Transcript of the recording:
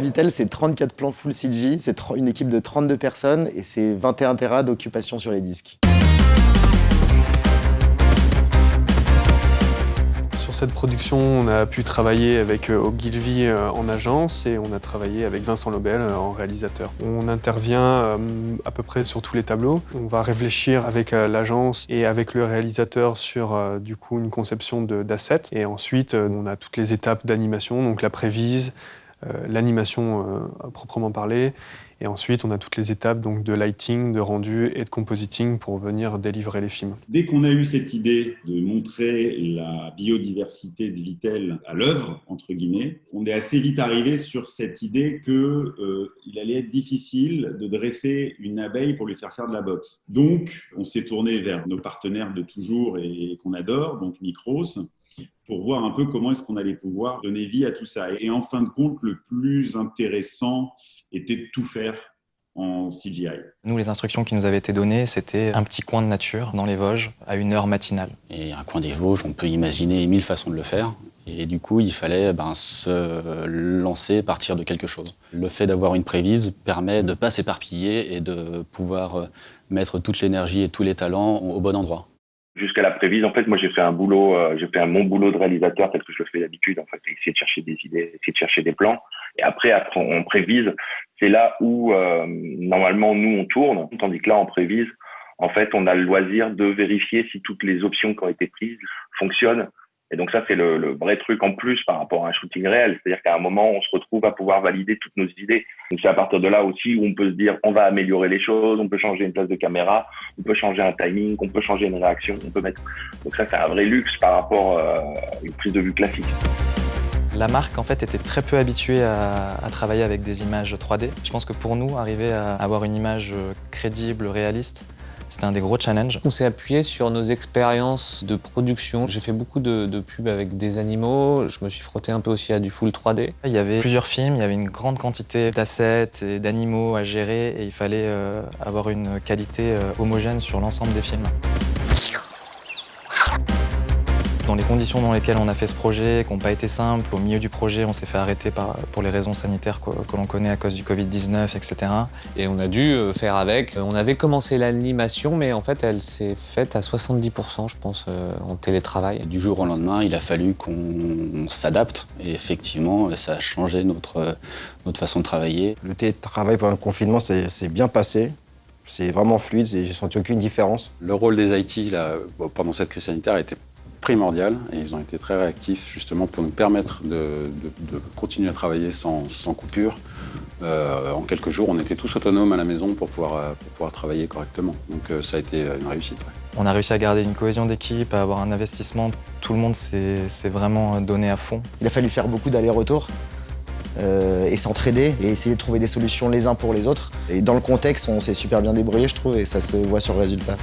Vitel, c'est 34 plans full CG, c'est une équipe de 32 personnes et c'est 21 Tera d'occupation sur les disques. Sur cette production, on a pu travailler avec euh, Ogilvy euh, en agence et on a travaillé avec Vincent Lobel euh, en réalisateur. On intervient à peu près sur tous les tableaux. On va réfléchir avec l'agence et avec le réalisateur sur du coup une conception d'assets. Et ensuite, on a toutes les étapes d'animation, donc la prévise, l'animation proprement parler, et ensuite, on a toutes les étapes donc, de lighting, de rendu et de compositing pour venir délivrer les films. Dès qu'on a eu cette idée de montrer la biodiversité de Vitel à l'œuvre, entre guillemets, on est assez vite arrivé sur cette idée qu'il euh, allait être difficile de dresser une abeille pour lui faire faire de la boxe. Donc, on s'est tourné vers nos partenaires de toujours et qu'on adore, donc Micros, pour voir un peu comment est-ce qu'on allait pouvoir donner vie à tout ça. Et en fin de compte, le plus intéressant était de tout faire en CGI. Nous, les instructions qui nous avaient été données, c'était un petit coin de nature dans les Vosges à une heure matinale. Et un coin des Vosges, on peut imaginer mille façons de le faire. Et du coup, il fallait ben, se lancer, partir de quelque chose. Le fait d'avoir une prévise permet de ne pas s'éparpiller et de pouvoir euh, mettre toute l'énergie et tous les talents au bon endroit jusqu'à la prévise. En fait, moi, j'ai fait un boulot, euh, j'ai fait un bon boulot de réalisateur tel que je le fais d'habitude. En fait, essayer de chercher des idées, essayer de chercher des plans. Et après, après on prévise. C'est là où euh, normalement nous on tourne, tandis que là, en prévise, en fait, on a le loisir de vérifier si toutes les options qui ont été prises fonctionnent et donc ça, c'est le, vrai truc en plus par rapport à un shooting réel. C'est-à-dire qu'à un moment, on se retrouve à pouvoir valider toutes nos idées. Donc c'est à partir de là aussi où on peut se dire, on va améliorer les choses, on peut changer une place de caméra, on peut changer un timing, on peut changer une réaction, on peut mettre. Donc ça, c'est un vrai luxe par rapport euh, à une prise de vue classique. La marque en fait était très peu habituée à, à, travailler avec des images 3D. Je pense que pour nous, arriver à avoir une image crédible, réaliste, c'était un des gros challenges. On s'est appuyé sur nos expériences de production. J'ai fait beaucoup de, pubs avec des animaux. Je me suis frotté un peu aussi à du full 3D. Il y avait plusieurs films, il y avait une grande quantité d'assets et d'animaux à gérer et il fallait euh, avoir une qualité euh, homogène sur l'ensemble des films. Dans les conditions dans lesquelles on a fait ce projet, qui n'ont pas été simples, au milieu du projet, on s'est fait arrêter par, pour les raisons sanitaires que, l'on connaît à cause du Covid-19, etc. Et on a dû euh, faire avec. On avait commencé l'animation, mais en fait, elle s'est faite à 70%, je pense, euh, en télétravail. Du jour au lendemain, il a fallu qu'on s'adapte. Et effectivement, ça a changé notre, notre façon de travailler. Le télétravail pendant le confinement, c'est bien passé. C'est vraiment fluide j'ai senti aucune différence. Le rôle des IT là, pendant cette crise sanitaire était primordial et ils ont été très réactifs justement pour nous permettre de, continuer à travailler sans, coupure. Euh, en quelques jours, on était tous autonomes à la maison pour pouvoir, euh, pouvoir travailler correctement. Donc euh, ça a été une réussite. On a réussi à garder une cohésion d'équipe, à avoir un investissement. Tout le monde s'est vraiment donné à fond. Il a fallu faire beaucoup d'allers-retours. et s'entraider et essayer de trouver des solutions les uns pour les autres. Et dans le contexte, on s'est super bien débrouillé, je trouve, et ça se voit sur le résultat.